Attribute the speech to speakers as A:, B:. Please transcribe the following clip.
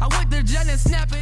A: I went to jail and snap